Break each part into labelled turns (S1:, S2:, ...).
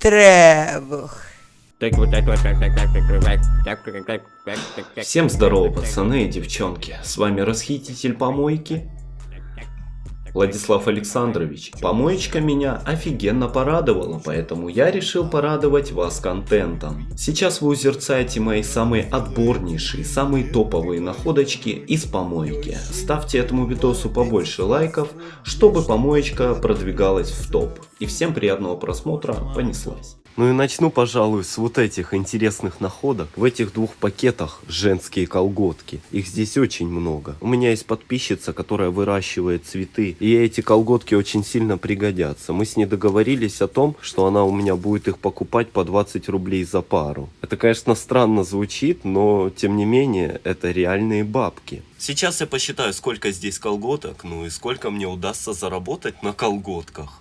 S1: Требух.
S2: Всем здорово, пацаны и девчонки. С вами расхититель помойки. Владислав Александрович. Помоечка меня офигенно порадовала, поэтому я решил порадовать вас контентом. Сейчас вы узерцаете мои самые отборнейшие, самые топовые находочки из помойки. Ставьте этому видосу побольше лайков, чтобы помоечка продвигалась в топ. И всем приятного просмотра, понеслась. Ну и начну, пожалуй, с вот этих интересных находок. В этих двух пакетах женские колготки. Их здесь очень много. У меня есть подписчица, которая выращивает цветы. И эти колготки очень сильно пригодятся. Мы с ней договорились о том, что она у меня будет их покупать по 20 рублей за пару. Это, конечно, странно звучит, но тем не менее, это реальные бабки. Сейчас я посчитаю, сколько здесь колготок, ну и сколько мне удастся заработать на колготках.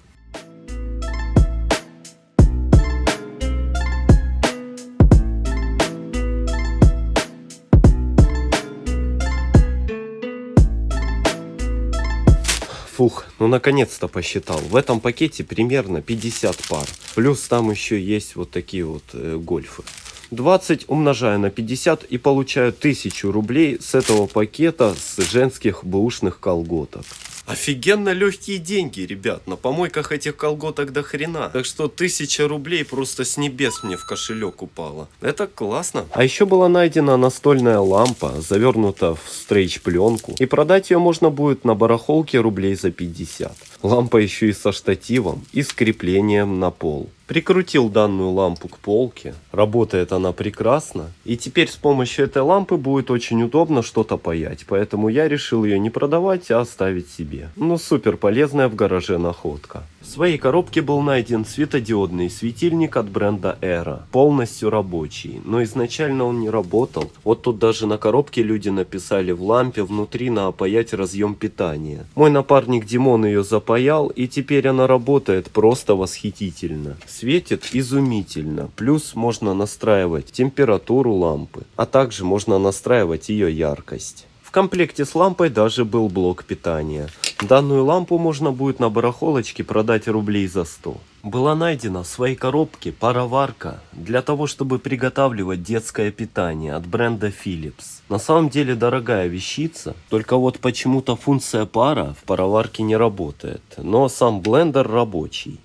S2: Фух, ну наконец-то посчитал. В этом пакете примерно 50 пар. Плюс там еще есть вот такие вот э, гольфы. 20 умножаю на 50 и получаю 1000 рублей с этого пакета с женских бэушных колготок. Офигенно легкие деньги, ребят. На помойках этих колготок до хрена. Так что тысяча рублей просто с небес мне в кошелек упала. Это классно. А еще была найдена настольная лампа, завернута в стрейч пленку. И продать ее можно будет на барахолке рублей за 50. Лампа еще и со штативом и с креплением на пол. Прикрутил данную лампу к полке. Работает она прекрасно. И теперь с помощью этой лампы будет очень удобно что-то паять. Поэтому я решил ее не продавать, а оставить себе. Ну супер полезная в гараже находка. В своей коробке был найден светодиодный светильник от бренда Era. Полностью рабочий. Но изначально он не работал. Вот тут даже на коробке люди написали в лампе внутри на опаять разъем питания. Мой напарник Димон ее запаял и теперь она работает просто восхитительно. Светит изумительно. Плюс можно настраивать температуру лампы. А также можно настраивать ее яркость. В комплекте с лампой даже был блок питания. Данную лампу можно будет на барахолочке продать рублей за 100. Была найдена в своей коробке пароварка для того, чтобы приготавливать детское питание от бренда Philips. На самом деле дорогая вещица, только вот почему-то функция пара в пароварке не работает, но сам блендер рабочий.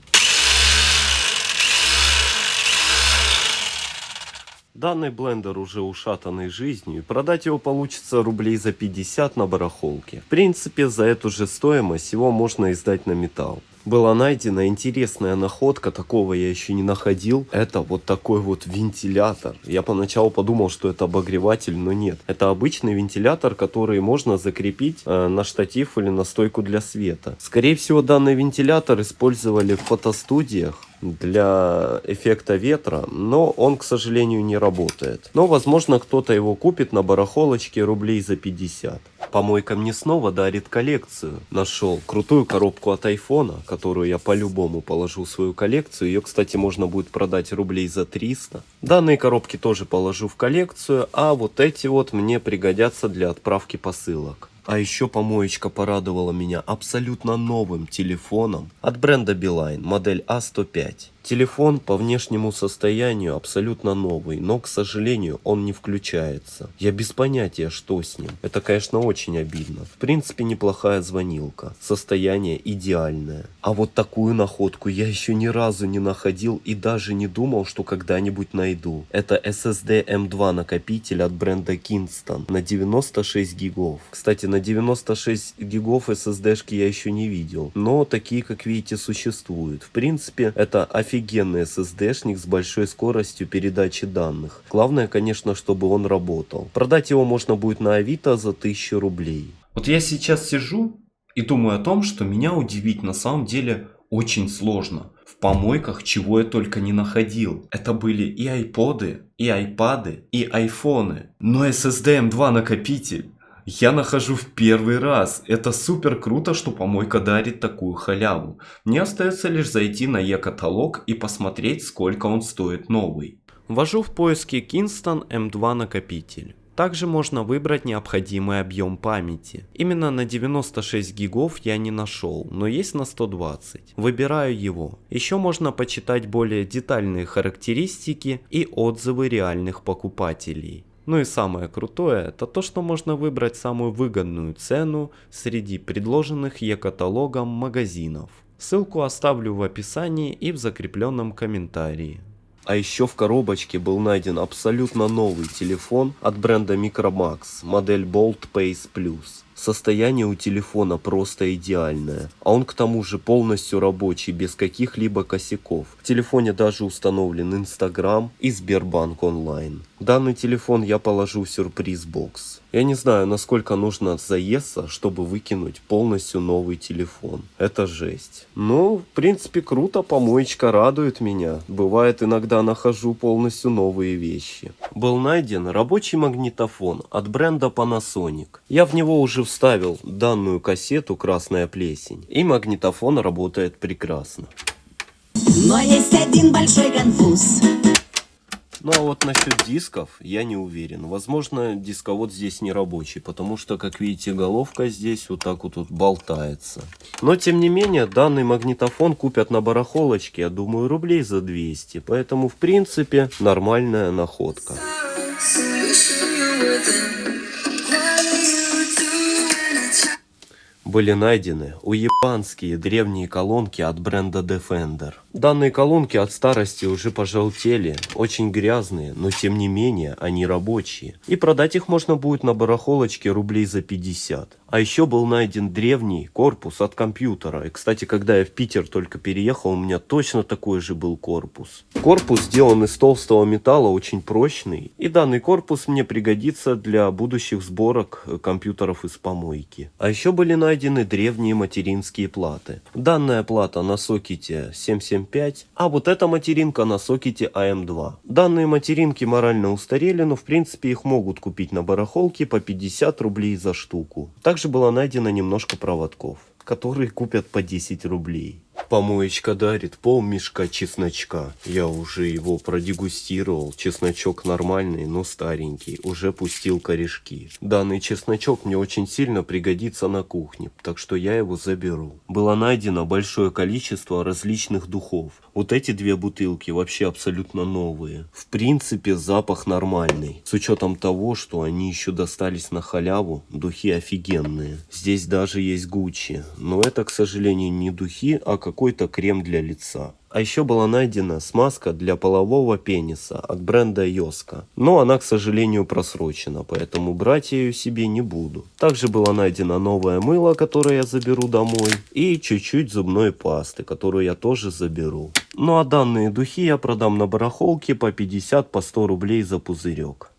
S2: Данный блендер уже ушатанный жизнью, и продать его получится рублей за 50 на барахолке. В принципе, за эту же стоимость его можно издать на металл была найдена интересная находка, такого я еще не находил. Это вот такой вот вентилятор. Я поначалу подумал, что это обогреватель, но нет. Это обычный вентилятор, который можно закрепить э, на штатив или на стойку для света. Скорее всего, данный вентилятор использовали в фотостудиях для эффекта ветра, но он, к сожалению, не работает. Но, возможно, кто-то его купит на барахолочке рублей за 50. Помойка мне снова дарит коллекцию. Нашел крутую коробку от айфона, которую я по-любому положу в свою коллекцию. Ее, кстати, можно будет продать рублей за 300. Данные коробки тоже положу в коллекцию, а вот эти вот мне пригодятся для отправки посылок. А еще помоечка порадовала меня абсолютно новым телефоном от бренда Beeline, модель А105. Телефон по внешнему состоянию абсолютно новый, но, к сожалению, он не включается. Я без понятия, что с ним. Это, конечно, очень обидно. В принципе, неплохая звонилка. Состояние идеальное. А вот такую находку я еще ни разу не находил и даже не думал, что когда-нибудь найду. Это SSD M2 накопитель от бренда Kingston на 96 гигов. Кстати, на 96 гигов SSD-шки я еще не видел. Но такие, как видите, существуют. В принципе, это офигенно офигенный SSD-шник с большой скоростью передачи данных. Главное, конечно, чтобы он работал. Продать его можно будет на Авито за 1000 рублей. Вот я сейчас сижу и думаю о том, что меня удивить на самом деле очень сложно. В помойках чего я только не находил. Это были и айподы, и айпады, и айфоны. Но SSD M2 накопитель я нахожу в первый раз. Это супер круто, что помойка дарит такую халяву. Мне остается лишь зайти на e-каталог и посмотреть, сколько он стоит новый. Ввожу в поиске Kingston M2 накопитель. Также можно выбрать необходимый объем памяти. Именно на 96 гигов я не нашел, но есть на 120. Выбираю его. Еще можно почитать более детальные характеристики и отзывы реальных покупателей. Ну и самое крутое, это то, что можно выбрать самую выгодную цену среди предложенных e-каталогом магазинов. Ссылку оставлю в описании и в закрепленном комментарии. А еще в коробочке был найден абсолютно новый телефон от бренда Micromax, модель Bolt Pace Plus. Состояние у телефона просто идеальное, а он к тому же полностью рабочий, без каких-либо косяков. В телефоне даже установлен Инстаграм и Сбербанк онлайн. Данный телефон я положу в сюрприз-бокс. Я не знаю, насколько нужно заесться, чтобы выкинуть полностью новый телефон. Это жесть. Ну, в принципе, круто, помоечка радует меня. Бывает, иногда нахожу полностью новые вещи. Был найден рабочий магнитофон от бренда Panasonic. Я в него уже вставил данную кассету «Красная плесень». И магнитофон работает прекрасно. Но есть один большой конфуз. Ну а вот насчет дисков я не уверен. Возможно дисковод здесь не рабочий, потому что, как видите, головка здесь вот так вот, вот болтается. Но тем не менее, данный магнитофон купят на барахолочке, я думаю, рублей за 200. Поэтому, в принципе, нормальная находка. Были найдены уебанские древние колонки от бренда Defender. Данные колонки от старости уже пожелтели, очень грязные, но тем не менее они рабочие. И продать их можно будет на барахолочке рублей за 50. А еще был найден древний корпус от компьютера. И, кстати, когда я в Питер только переехал, у меня точно такой же был корпус. Корпус сделан из толстого металла, очень прочный. И данный корпус мне пригодится для будущих сборок компьютеров из помойки. А еще были найдены древние материнские платы. Данная плата на сокете 775, а вот эта материнка на сокете AM2. Данные материнки морально устарели, но в принципе их могут купить на барахолке по 50 рублей за штуку. Также было найдено немножко проводков, которые купят по 10 рублей. Помоечка дарит пол мешка чесночка. Я уже его продегустировал. Чесночок нормальный, но старенький. Уже пустил корешки. Данный чесночок мне очень сильно пригодится на кухне, так что я его заберу. Было найдено большое количество различных духов. Вот эти две бутылки вообще абсолютно новые. В принципе запах нормальный. С учетом того, что они еще достались на халяву, духи офигенные. Здесь даже есть Гуччи. Но это, к сожалению, не духи, а какой-то крем для лица. А еще была найдена смазка для полового пениса от бренда Йоска. Но она, к сожалению, просрочена, поэтому брать я ее себе не буду. Также было найдено новое мыло, которое я заберу домой. И чуть-чуть зубной пасты, которую я тоже заберу. Ну а данные духи я продам на барахолке по 50 по 100 рублей за пузырек.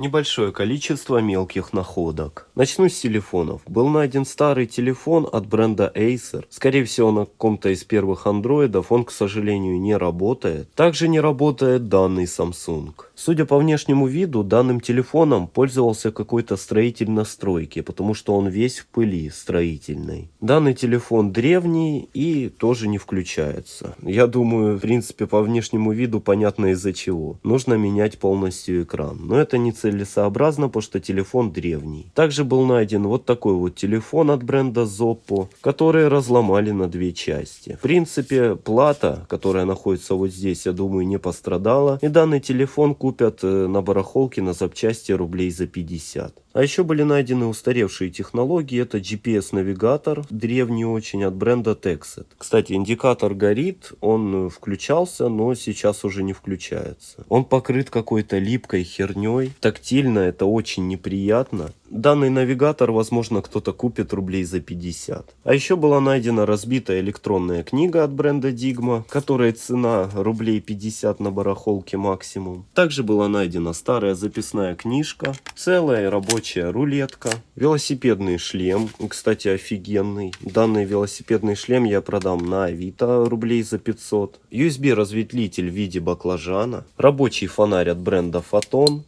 S2: Небольшое количество мелких находок. Начну с телефонов. Был найден старый телефон от бренда Acer. Скорее всего на каком-то из первых андроидов он, к сожалению, не работает. Также не работает данный Samsung. Судя по внешнему виду, данным телефоном пользовался какой-то строитель на стройке, потому что он весь в пыли строительной. Данный телефон древний и тоже не включается. Я думаю, в принципе, по внешнему виду понятно из-за чего. Нужно менять полностью экран. Но это не целесообразно, потому что телефон древний. Также был найден вот такой вот телефон от бренда Zoppo, который разломали на две части. В принципе, плата, которая находится вот здесь, я думаю, не пострадала. И данный телефон купят э, на барахолке на запчасти рублей за 50. А еще были найдены устаревшие технологии. Это GPS-навигатор, древний очень, от бренда Texet. Кстати, индикатор горит, он э, включался, но сейчас уже не включается. Он покрыт какой-то липкой херней. Тактильно это очень неприятно. Данный навигатор, возможно, кто-то купит рублей за 50. А еще была найдена разбитая электронная книга от бренда Digma, которая цена рублей 50 на барахолке максимум. Также была найдена старая записная книжка, целая рабочая рулетка, велосипедный шлем, кстати, офигенный. Данный велосипедный шлем я продам на Авито рублей за 500. USB разветвитель в виде баклажана, рабочий фонарь от бренда Photon,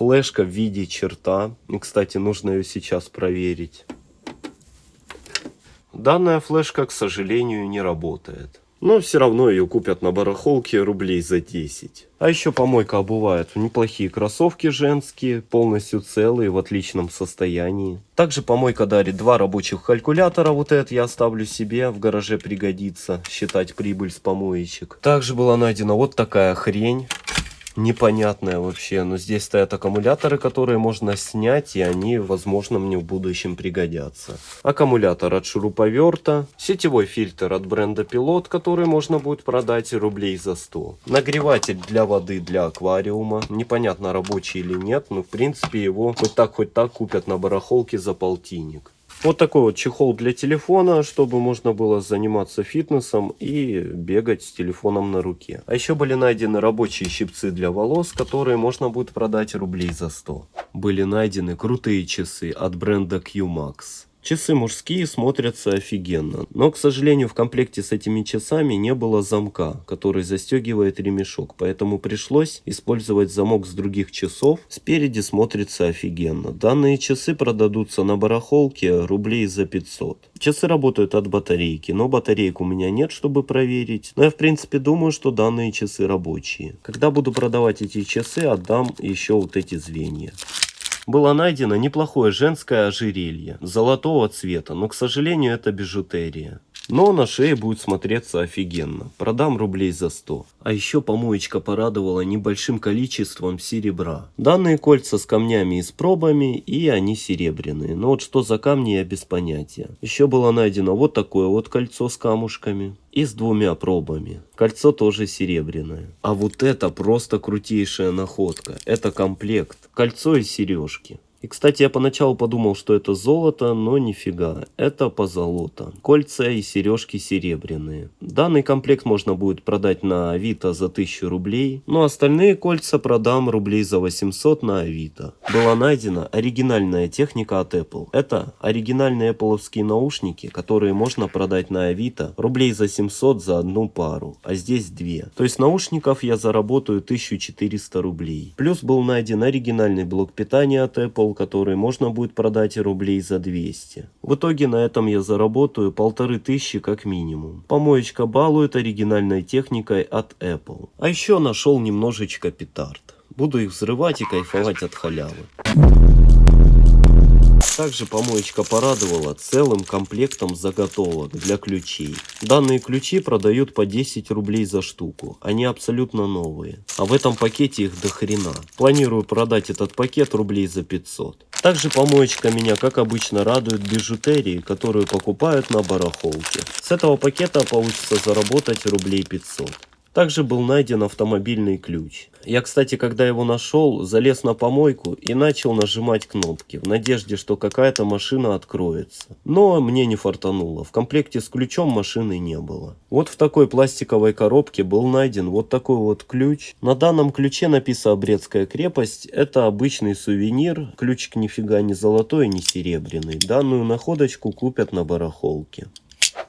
S2: флешка в виде черта. И, кстати, нужно ее сейчас проверить. Данная флешка, к сожалению, не работает. Но все равно ее купят на барахолке рублей за 10. А еще помойка обувает неплохие кроссовки женские, полностью целые, в отличном состоянии. Также помойка дарит два рабочих калькулятора, вот этот я оставлю себе, в гараже пригодится, считать прибыль с помоечек. Также была найдена вот такая хрень непонятная вообще. Но здесь стоят аккумуляторы, которые можно снять, и они, возможно, мне в будущем пригодятся. Аккумулятор от шуруповерта, сетевой фильтр от бренда Пилот, который можно будет продать рублей за 100. Нагреватель для воды для аквариума. Непонятно, рабочий или нет, но в принципе его хоть так, хоть так купят на барахолке за полтинник. Вот такой вот чехол для телефона, чтобы можно было заниматься фитнесом и бегать с телефоном на руке. А еще были найдены рабочие щипцы для волос, которые можно будет продать рублей за 100. Были найдены крутые часы от бренда QMax. Часы мужские смотрятся офигенно, но, к сожалению, в комплекте с этими часами не было замка, который застегивает ремешок, поэтому пришлось использовать замок с других часов. Спереди смотрится офигенно. Данные часы продадутся на барахолке рублей за 500. Часы работают от батарейки, но батареек у меня нет, чтобы проверить. Но я, в принципе, думаю, что данные часы рабочие. Когда буду продавать эти часы, отдам еще вот эти звенья было найдено неплохое женское ожерелье золотого цвета, но, к сожалению, это бижутерия. Но на шее будет смотреться офигенно. Продам рублей за 100. А еще помоечка порадовала небольшим количеством серебра. Данные кольца с камнями и с пробами, и они серебряные. Но вот что за камни я без понятия. Еще было найдено вот такое вот кольцо с камушками и с двумя пробами. Кольцо тоже серебряное. А вот это просто крутейшая находка. Это комплект. Кольцо и сережки. И, кстати, я поначалу подумал, что это золото, но нифига, это позолота. Кольца и сережки серебряные. Данный комплект можно будет продать на Авито за 1000 рублей, но остальные кольца продам рублей за 800 на Авито. Была найдена оригинальная техника от Apple. Это оригинальные Apple наушники, которые можно продать на Авито рублей за 700 за одну пару, а здесь две. То есть наушников я заработаю 1400 рублей. Плюс был найден оригинальный блок питания от Apple, стол, который можно будет продать рублей за 200. В итоге на этом я заработаю полторы тысячи как минимум. Помоечка балует оригинальной техникой от Apple. А еще нашел немножечко петард. Буду их взрывать и кайфовать от халявы. Также помоечка порадовала целым комплектом заготовок для ключей. Данные ключи продают по 10 рублей за штуку. Они абсолютно новые. А в этом пакете их до хрена. Планирую продать этот пакет рублей за 500. Также помоечка меня, как обычно, радует бижутерии, которую покупают на барахолке. С этого пакета получится заработать рублей 500. Также был найден автомобильный ключ. Я, кстати, когда его нашел, залез на помойку и начал нажимать кнопки, в надежде, что какая-то машина откроется. Но мне не фартануло, в комплекте с ключом машины не было. Вот в такой пластиковой коробке был найден вот такой вот ключ. На данном ключе написано «Брестская крепость». Это обычный сувенир, ключик нифига не золотой, не серебряный. Данную находочку купят на барахолке.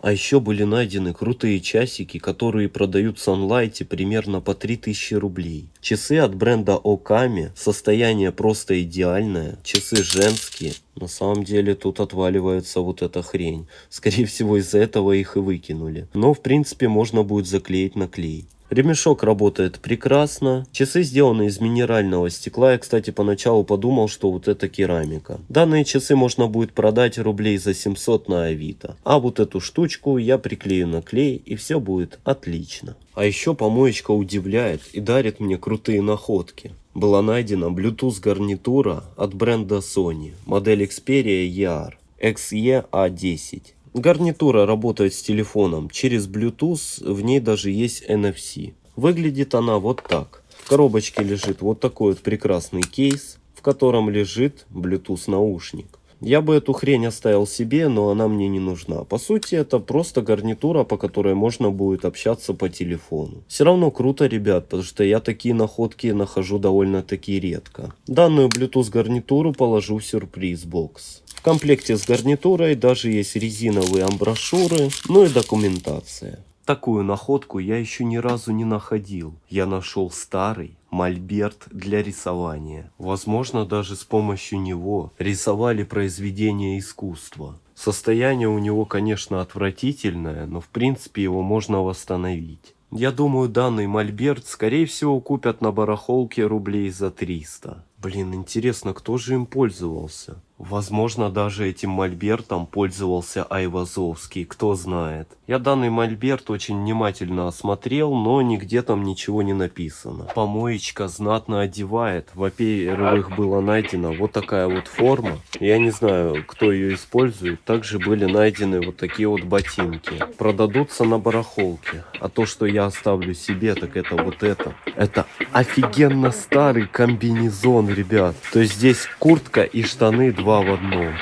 S2: А еще были найдены крутые часики, которые продают в Sunlight примерно по 3000 рублей. Часы от бренда Оками, состояние просто идеальное, часы женские. На самом деле тут отваливается вот эта хрень. Скорее всего из-за этого их и выкинули. Но в принципе можно будет заклеить на клей. Ремешок работает прекрасно. Часы сделаны из минерального стекла. Я, кстати, поначалу подумал, что вот это керамика. Данные часы можно будет продать рублей за 700 на Авито. А вот эту штучку я приклею на клей и все будет отлично. А еще помоечка удивляет и дарит мне крутые находки. Была найдена Bluetooth гарнитура от бренда Sony, модель Xperia ER XE-A10. Гарнитура работает с телефоном через Bluetooth, в ней даже есть NFC. Выглядит она вот так. В коробочке лежит вот такой вот прекрасный кейс, в котором лежит Bluetooth наушник. Я бы эту хрень оставил себе, но она мне не нужна. По сути, это просто гарнитура, по которой можно будет общаться по телефону. Все равно круто, ребят, потому что я такие находки нахожу довольно-таки редко. Данную Bluetooth гарнитуру положу в сюрприз-бокс. В комплекте с гарнитурой даже есть резиновые амброшюры, ну и документация. Такую находку я еще ни разу не находил. Я нашел старый мольберт для рисования. Возможно, даже с помощью него рисовали произведения искусства. Состояние у него, конечно, отвратительное, но в принципе его можно восстановить. Я думаю, данный мольберт, скорее всего, купят на барахолке рублей за 300. Блин, интересно, кто же им пользовался? Возможно, даже этим мольбертом пользовался Айвазовский, кто знает. Я данный мольберт очень внимательно осмотрел, но нигде там ничего не написано. Помоечка знатно одевает. Во-первых, была найдена вот такая вот форма. Я не знаю, кто ее использует. Также были найдены вот такие вот ботинки. Продадутся на барахолке. А то, что я оставлю себе, так это вот это. Это офигенно старый комбинезон, ребят. То есть здесь куртка и штаны два в одном.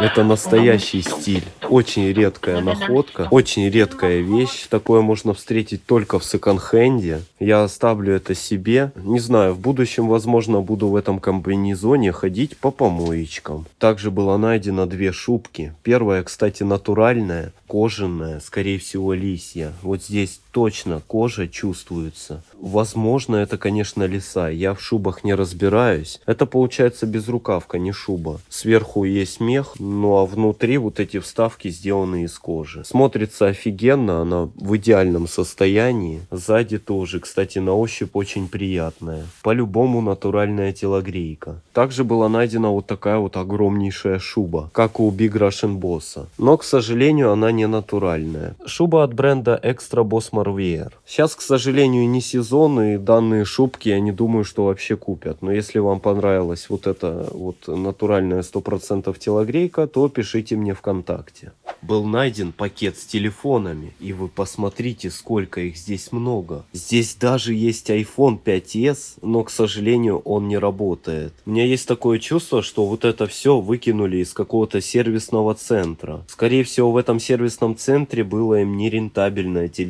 S2: Это настоящий стиль. Очень редкая находка, очень редкая вещь. Такое можно встретить только в секонд-хенде. Я оставлю это себе. Не знаю, в будущем, возможно, буду в этом комбинезоне ходить по помоечкам. Также было найдено две шубки. Первая, кстати, натуральная, кожаная, скорее всего, лисья. Вот здесь точно кожа чувствуется. Возможно, это, конечно, лиса. Я в шубах не разбираюсь. Это получается безрукавка, не шуба. Сверху есть мех, ну а внутри вот эти вставки сделаны из кожи. Смотрится офигенно, она в идеальном состоянии. Сзади тоже, кстати, на ощупь очень приятная. По-любому натуральная телогрейка. Также была найдена вот такая вот огромнейшая шуба, как у Big Russian Boss. Но, к сожалению, она не натуральная. Шуба от бренда Extra Boss Marvier. Сейчас, к сожалению, не сезон, и данные шубки я не думаю, что вообще купят. Но если вам понравилась вот эта вот натуральная 100% телогрейка, то пишите мне ВКонтакте. Был найден пакет с телефонами, и вы посмотрите, сколько их здесь много. Здесь даже есть iPhone 5s, но, к сожалению, он не работает. У меня есть такое чувство, что вот это все выкинули из какого-то сервисного центра. Скорее всего, в этом сервисном центре было им нерентабельно эти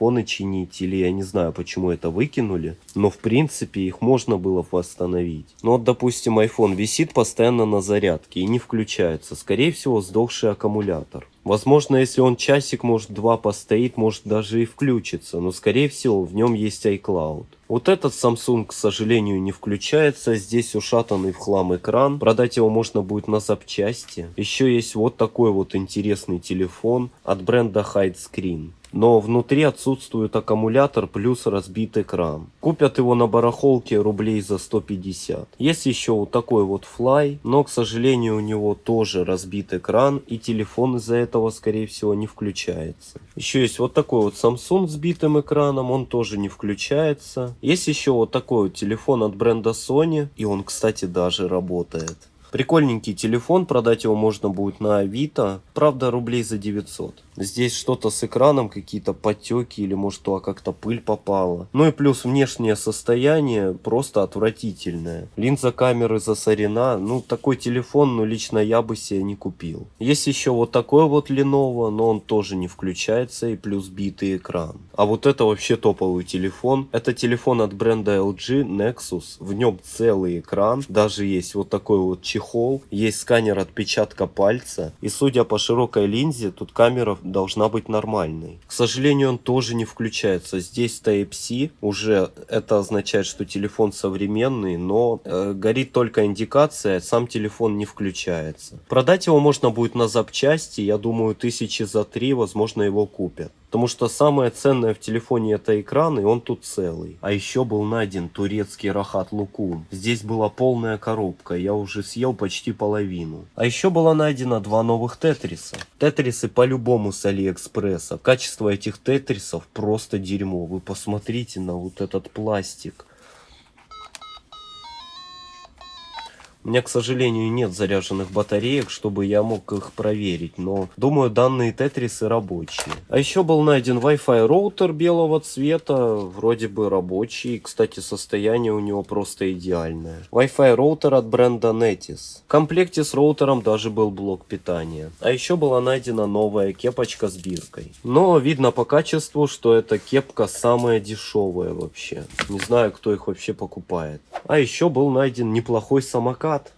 S2: телефоны чинить, или я не знаю, почему это выкинули. Но, в принципе, их можно было восстановить. Ну вот, допустим, iPhone висит постоянно на зарядке и не включается. Скорее всего, сдохший аккумулятор. Возможно, если он часик, может два постоит, может даже и включится, но скорее всего в нем есть iCloud. Вот этот Samsung, к сожалению, не включается, здесь ушатанный в хлам экран, продать его можно будет на запчасти. Еще есть вот такой вот интересный телефон от бренда Hide Screen но внутри отсутствует аккумулятор плюс разбит экран. Купят его на барахолке рублей за 150. Есть еще вот такой вот Fly, но к сожалению у него тоже разбит экран и телефон из-за этого скорее всего не включается. Еще есть вот такой вот Samsung с битым экраном, он тоже не включается. Есть еще вот такой вот телефон от бренда Sony и он кстати даже работает. Прикольненький телефон, продать его можно будет на Авито, правда рублей за 900. Здесь что-то с экраном, какие-то потеки или может туда как-то пыль попала. Ну и плюс внешнее состояние просто отвратительное. Линза камеры засорена. Ну такой телефон, ну лично я бы себе не купил. Есть еще вот такой вот Lenovo, но он тоже не включается и плюс битый экран. А вот это вообще топовый телефон. Это телефон от бренда LG Nexus. В нем целый экран. Даже есть вот такой вот чехол. Есть сканер отпечатка пальца. И судя по широкой линзе, тут камера должна быть нормальной. К сожалению, он тоже не включается. Здесь Type-C, уже это означает, что телефон современный, но э, горит только индикация, сам телефон не включается. Продать его можно будет на запчасти, я думаю, тысячи за три, возможно, его купят. Потому что самое ценное в телефоне это экран, и он тут целый. А еще был найден турецкий рахат лукум. Здесь была полная коробка, я уже съел почти половину. А еще было найдено два новых тетриса. Тетрисы по-любому с Алиэкспресса. Качество этих тетрисов просто дерьмо. Вы посмотрите на вот этот пластик. У меня, к сожалению, нет заряженных батареек, чтобы я мог их проверить, но думаю, данные тетрисы рабочие. А еще был найден Wi-Fi роутер белого цвета, вроде бы рабочий, кстати, состояние у него просто идеальное. Wi-Fi роутер от бренда Netis. В комплекте с роутером даже был блок питания. А еще была найдена новая кепочка с биркой. Но видно по качеству, что эта кепка самая дешевая вообще. Не знаю, кто их вообще покупает. А еще был найден неплохой самокат самокат.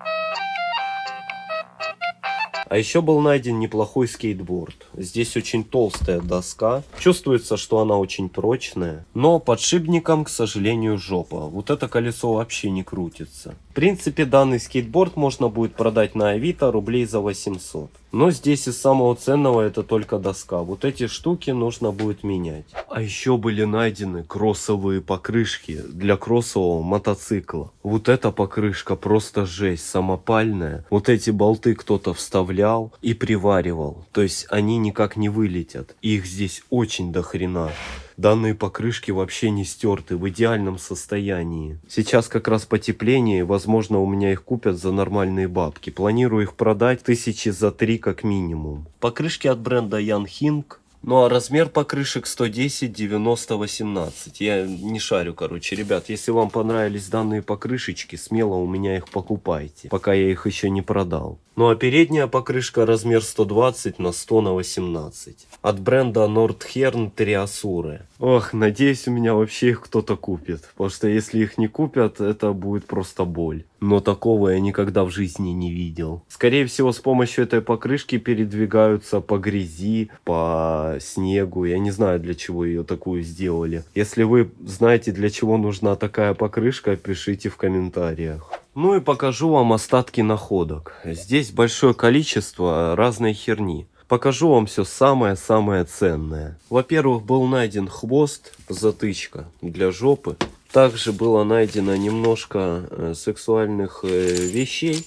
S2: А еще был найден неплохой скейтборд. Здесь очень толстая доска. Чувствуется, что она очень прочная. Но подшипником, к сожалению, жопа. Вот это колесо вообще не крутится. В принципе, данный скейтборд можно будет продать на Авито рублей за 800. Но здесь из самого ценного это только доска. Вот эти штуки нужно будет менять. А еще были найдены кроссовые покрышки для кроссового мотоцикла. Вот эта покрышка просто жесть, самопальная. Вот эти болты кто-то вставлял и приваривал. То есть они никак не вылетят. Их здесь очень дохрена. Данные покрышки вообще не стерты, в идеальном состоянии. Сейчас как раз потепление, возможно у меня их купят за нормальные бабки. Планирую их продать тысячи за три как минимум. Покрышки от бренда Ян Хинг ну а размер покрышек 110 90 18. Я не шарю, короче. Ребят, если вам понравились данные покрышечки, смело у меня их покупайте, пока я их еще не продал. Ну а передняя покрышка размер 120 на 100 на 18. От бренда Nordhern Triasure. Ох, надеюсь у меня вообще их кто-то купит. Потому что если их не купят, это будет просто боль. Но такого я никогда в жизни не видел. Скорее всего с помощью этой покрышки передвигаются по грязи, по снегу. Я не знаю для чего ее такую сделали. Если вы знаете для чего нужна такая покрышка, пишите в комментариях. Ну и покажу вам остатки находок. Здесь большое количество разной херни. Покажу вам все самое-самое ценное. Во-первых, был найден хвост, затычка для жопы. Также было найдено немножко э, сексуальных э, вещей.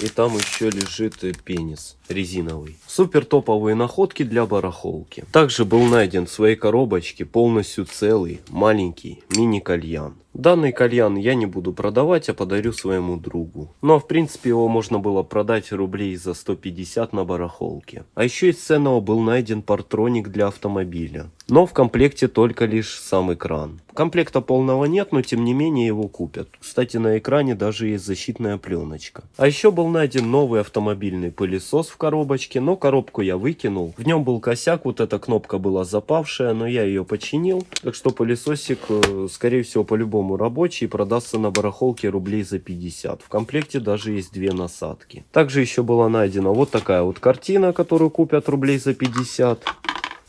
S2: И там еще лежит э, пенис резиновый. Супер топовые находки для барахолки. Также был найден в своей коробочке полностью целый маленький мини-кальян. Данный кальян я не буду продавать, а подарю своему другу. Но в принципе его можно было продать рублей за 150 на барахолке. А еще из ценного был найден партроник для автомобиля. Но в комплекте только лишь сам экран. Комплекта полного нет, но тем не менее его купят. Кстати, на экране даже есть защитная пленочка. А еще был найден новый автомобильный пылесос в коробочке, но коробку я выкинул. В нем был косяк, вот эта кнопка была запавшая, но я ее починил. Так что пылесосик, э, скорее всего, по-любому рабочий, продастся на барахолке рублей за 50. В комплекте даже есть две насадки. Также еще была найдена вот такая вот картина, которую купят рублей за 50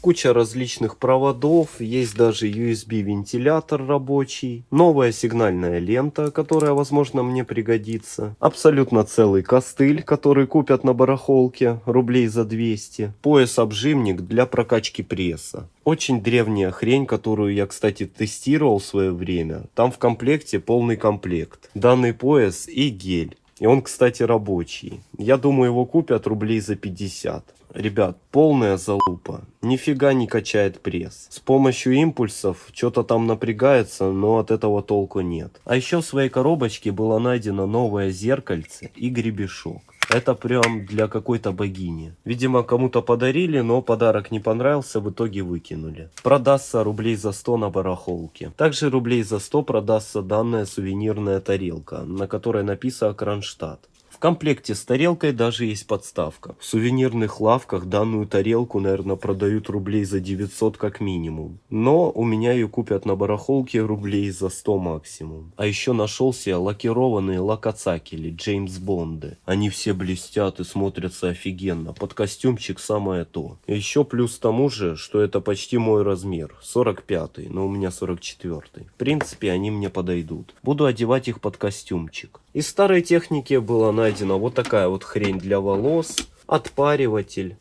S2: куча различных проводов, есть даже USB вентилятор рабочий, новая сигнальная лента, которая возможно мне пригодится, абсолютно целый костыль, который купят на барахолке рублей за 200, пояс-обжимник для прокачки пресса. Очень древняя хрень, которую я, кстати, тестировал в свое время. Там в комплекте полный комплект. Данный пояс и гель. И он, кстати, рабочий. Я думаю, его купят рублей за 50. Ребят, полная залупа. Нифига не качает пресс. С помощью импульсов что-то там напрягается, но от этого толку нет. А еще в своей коробочке было найдено новое зеркальце и гребешок. Это прям для какой-то богини. Видимо, кому-то подарили, но подарок не понравился, в итоге выкинули. Продастся рублей за 100 на барахолке. Также рублей за 100 продастся данная сувенирная тарелка, на которой написано Кронштадт комплекте с тарелкой даже есть подставка. В сувенирных лавках данную тарелку, наверное, продают рублей за 900 как минимум. Но у меня ее купят на барахолке рублей за 100 максимум. А еще нашелся лакированные лакацакели Джеймс Бонды. Они все блестят и смотрятся офигенно. Под костюмчик самое то. Еще плюс тому же, что это почти мой размер. 45 но у меня 44 -й. В принципе, они мне подойдут. Буду одевать их под костюмчик. Из старой техники была найдена вот такая вот хрень для волос, отпариватель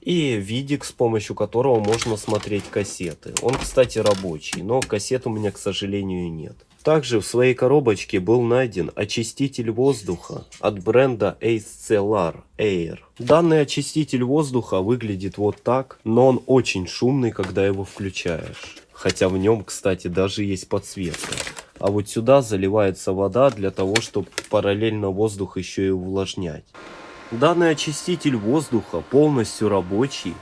S2: и видик, с помощью которого можно смотреть кассеты. Он, кстати, рабочий, но кассет у меня, к сожалению, нет. Также в своей коробочке был найден очиститель воздуха от бренда Ace Air. Данный очиститель воздуха выглядит вот так, но он очень шумный, когда его включаешь. Хотя в нем, кстати, даже есть подсветка. А вот сюда заливается вода для того, чтобы параллельно воздух еще и увлажнять. Данный очиститель воздуха полностью рабочий.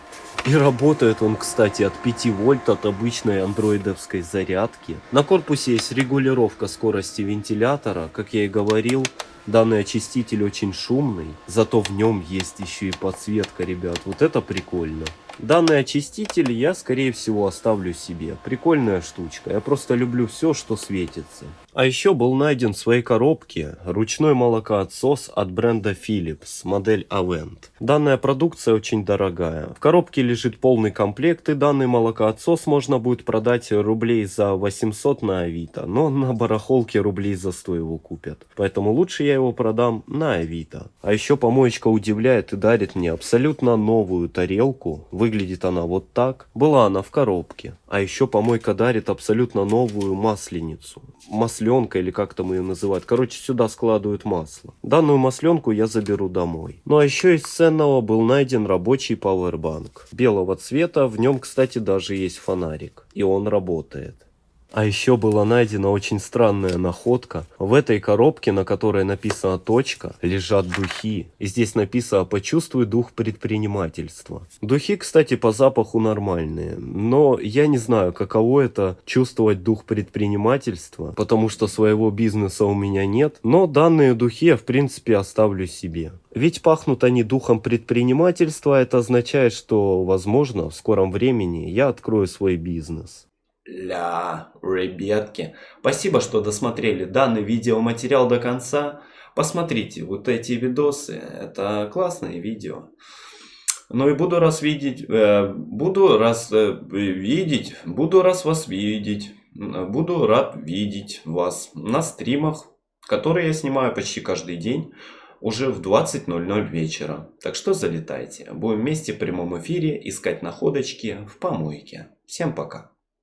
S2: И работает он, кстати, от 5 вольт от обычной андроидовской зарядки. На корпусе есть регулировка скорости вентилятора. Как я и говорил, данный очиститель очень шумный. Зато в нем есть еще и подсветка, ребят. Вот это прикольно. Данный очиститель я, скорее всего, оставлю себе. Прикольная штучка. Я просто люблю все, что светится. А еще был найден в своей коробке ручной молокоотсос от бренда Philips, модель Avent. Данная продукция очень дорогая. В коробке лежит полный комплект и данный молокоотсос можно будет продать рублей за 800 на Авито, но на барахолке рублей за 100 его купят. Поэтому лучше я его продам на Авито. А еще помоечка удивляет и дарит мне абсолютно новую тарелку. Выглядит она вот так. Была она в коробке. А еще помойка дарит абсолютно новую масленицу. Масленка или как там ее называют. Короче, сюда складывают масло. Данную масленку я заберу домой. Ну а еще из ценного был найден рабочий пауэрбанк. Белого цвета, в нем, кстати, даже есть фонарик. И он работает. А еще была найдена очень странная находка. В этой коробке, на которой написано точка, лежат духи. И здесь написано «Почувствуй дух предпринимательства». Духи, кстати, по запаху нормальные. Но я не знаю, каково это чувствовать дух предпринимательства, потому что своего бизнеса у меня нет. Но данные духи я в принципе оставлю себе. Ведь пахнут они духом предпринимательства, это означает, что, возможно, в скором времени я открою свой бизнес.
S1: Ля, ребятки, спасибо, что досмотрели данный видеоматериал до конца. Посмотрите вот эти видосы, это классные видео. Ну и буду раз видеть, э, буду раз э, видеть, буду раз вас видеть, буду рад видеть вас на стримах, которые я снимаю почти каждый день, уже в 20.00 вечера. Так что залетайте, будем вместе в прямом эфире искать находочки в помойке. Всем пока.